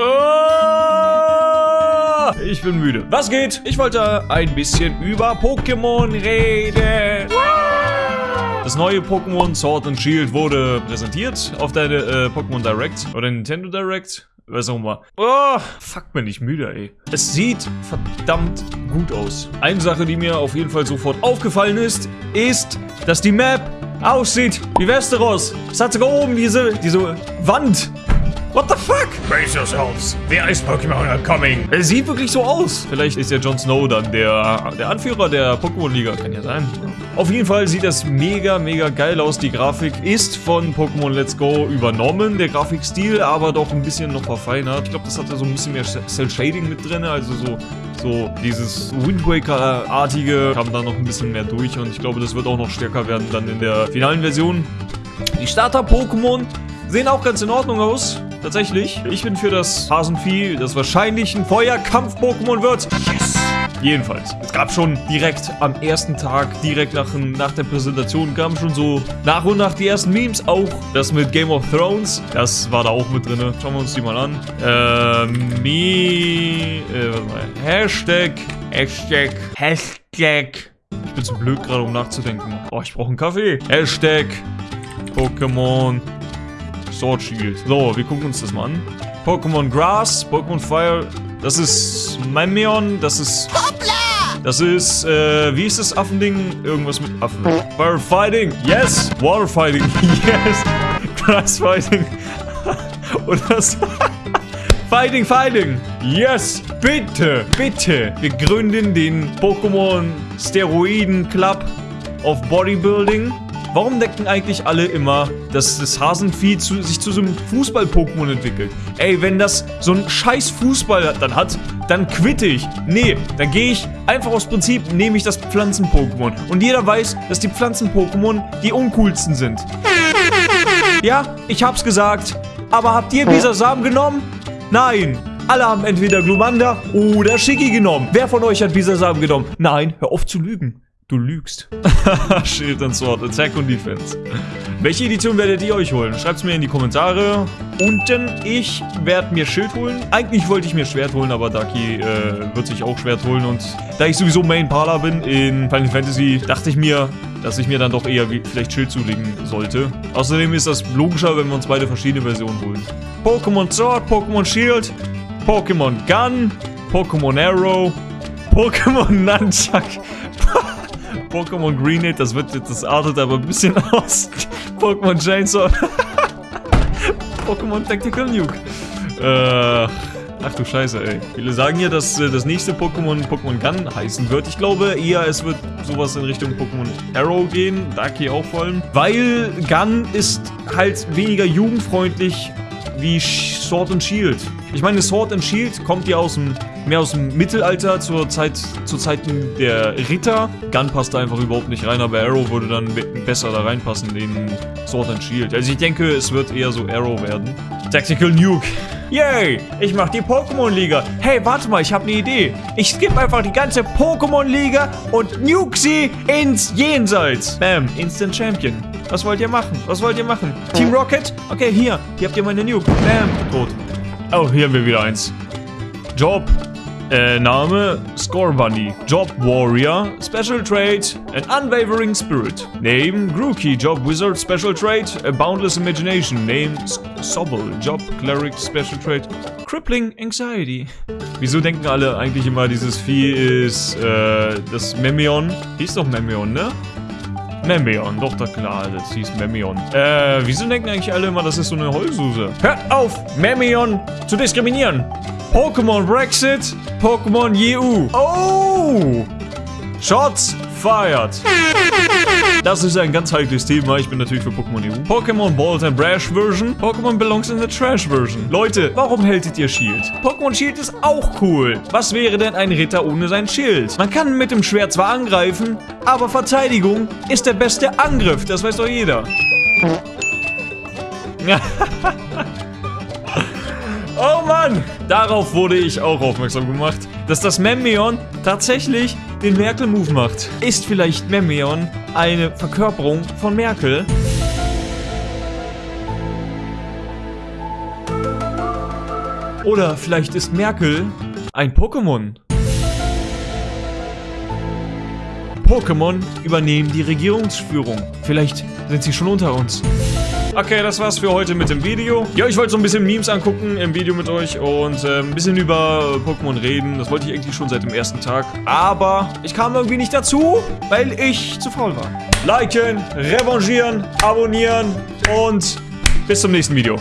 Ah, ich bin müde. Was geht? Ich wollte ein bisschen über Pokémon reden. Das neue Pokémon Sword and Shield wurde präsentiert auf der äh, Pokémon Direct oder Nintendo Direct. Was auch immer. Oh, fuck, bin ich müde, ey. Es sieht verdammt gut aus. Eine Sache, die mir auf jeden Fall sofort aufgefallen ist, ist, dass die Map aussieht wie Westeros. Es hat sogar oben diese, diese Wand. What the fuck? Brace yourselves. The Ice Pokémon are coming. Es sieht wirklich so aus. Vielleicht ist ja Jon Snow dann der, der Anführer der Pokémon-Liga. Kann ja sein. Auf jeden Fall sieht das mega, mega geil aus. Die Grafik ist von Pokémon Let's Go übernommen. Der Grafikstil aber doch ein bisschen noch verfeinert. Ich glaube, das hatte so ein bisschen mehr Cell-Shading mit drin. Also so, so dieses Wind Waker-artige kam da noch ein bisschen mehr durch. Und ich glaube, das wird auch noch stärker werden dann in der finalen Version. Die Starter-Pokémon sehen auch ganz in Ordnung aus. Tatsächlich. Ich bin für das Hasenvieh, das wahrscheinlich ein Feuerkampf-Pokémon wird. Yes! Jedenfalls. Es gab schon direkt am ersten Tag, direkt nach, nach der Präsentation, kamen schon so nach und nach die ersten Memes. Auch das mit Game of Thrones, das war da auch mit drin. Schauen wir uns die mal an. Ähm, Me... Äh, warte mal. Hashtag... Hashtag... Hashtag... Ich bin zu blöd gerade, um nachzudenken. Oh, ich brauche einen Kaffee. Hashtag... Pokémon... Sword Shield. So, wir gucken uns das mal an. Pokémon Grass, Pokémon Fire. Das ist Memeon, das ist... Hoppla! Das ist, äh, wie ist das Affending? Irgendwas mit Affen. Firefighting, yes! Waterfighting, yes! Grass Fighting. Und das... Fighting, Fighting! Yes! Bitte, bitte! Wir gründen den Pokémon Steroiden Club of Bodybuilding. Warum denken eigentlich alle immer, dass das Hasenvieh zu, sich zu so einem Fußball-Pokémon entwickelt? Ey, wenn das so ein scheiß Fußball dann hat, dann quitte ich. Nee, dann gehe ich einfach aus Prinzip, nehme ich das Pflanzen-Pokémon. Und jeder weiß, dass die Pflanzen-Pokémon die uncoolsten sind. Ja, ich hab's gesagt. Aber habt ihr Bisasam genommen? Nein. Alle haben entweder Glumanda oder Shiggy genommen. Wer von euch hat Bisasam genommen? Nein, hör auf zu lügen. Du lügst. Shield and Sword, Attack und Defense. Welche Edition werdet ihr euch holen? Schreibt es mir in die Kommentare. Unten, ich werde mir Schild holen. Eigentlich wollte ich mir Schwert holen, aber Daki äh, wird sich auch Schwert holen. Und da ich sowieso Main Parler bin in Final Fantasy, dachte ich mir, dass ich mir dann doch eher vielleicht Schild zulegen sollte. Außerdem ist das logischer, wenn wir uns beide verschiedene Versionen holen. Pokémon Sword, Pokémon Shield, Pokémon Gun, Pokémon Arrow, Pokémon Nunchuck. Pokémon Greenade, das wird jetzt, das artet aber ein bisschen aus. Pokémon Chainsaw. Pokémon Tactical Nuke. Äh, ach du Scheiße, ey. Viele sagen ja, dass äh, das nächste Pokémon Pokémon Gun heißen wird. Ich glaube eher, es wird sowas in Richtung Pokémon Arrow gehen. Darky auch vor allem. Weil Gun ist halt weniger jugendfreundlich wie Sword and Shield. Ich meine, Sword and Shield kommt ja aus dem, mehr aus dem Mittelalter zur Zeit, zu Zeiten der Ritter. Gun passt da einfach überhaupt nicht rein, aber Arrow würde dann besser da reinpassen in Sword and Shield. Also ich denke, es wird eher so Arrow werden. Tactical Nuke. Yay, ich mach die Pokémon-Liga. Hey, warte mal, ich habe eine Idee. Ich skippe einfach die ganze Pokémon-Liga und nuke sie ins Jenseits. Bam, Instant Champion. Was wollt ihr machen? Was wollt ihr machen? Team Rocket? Okay, hier. Hier habt ihr meine Nuke. Bam, tot. Oh, hier haben wir wieder eins. Job. Äh, Name Score Bunny. Job Warrior. Special Trait An Unwavering Spirit. Name Grookey. Job Wizard. Special Trait A Boundless Imagination. Name Sobble. Job Cleric. Special Trait Crippling Anxiety. Wieso denken alle eigentlich immer, dieses Vieh ist äh, das Memeon? Hieß doch Memeon, ne? Memeon, doch, da klar, das hieß Memeon. Äh, wieso denken eigentlich alle immer, das ist so eine Heulsuse? Hört auf, Memeon zu diskriminieren. Pokémon Brexit, Pokémon EU. Oh! Shots fired. Das ist ein ganz heikles Thema. Ich bin natürlich für Pokémon EU. Pokémon Bolt and Brash Version. Pokémon belongs in the Trash Version. Leute, warum hältet ihr Shield? Pokémon Shield ist auch cool. Was wäre denn ein Ritter ohne sein Schild? Man kann mit dem Schwert zwar angreifen, aber Verteidigung ist der beste Angriff. Das weiß doch jeder. oh Mann! Darauf wurde ich auch aufmerksam gemacht, dass das Memeon tatsächlich den Merkel-Move macht. Ist vielleicht Memeon eine Verkörperung von Merkel? Oder vielleicht ist Merkel ein Pokémon. Pokémon übernehmen die Regierungsführung. Vielleicht sind sie schon unter uns. Okay, das war's für heute mit dem Video. Ja, ich wollte so ein bisschen Memes angucken im Video mit euch und äh, ein bisschen über Pokémon reden. Das wollte ich eigentlich schon seit dem ersten Tag. Aber ich kam irgendwie nicht dazu, weil ich zu faul war. Liken, revanchieren, abonnieren und bis zum nächsten Video.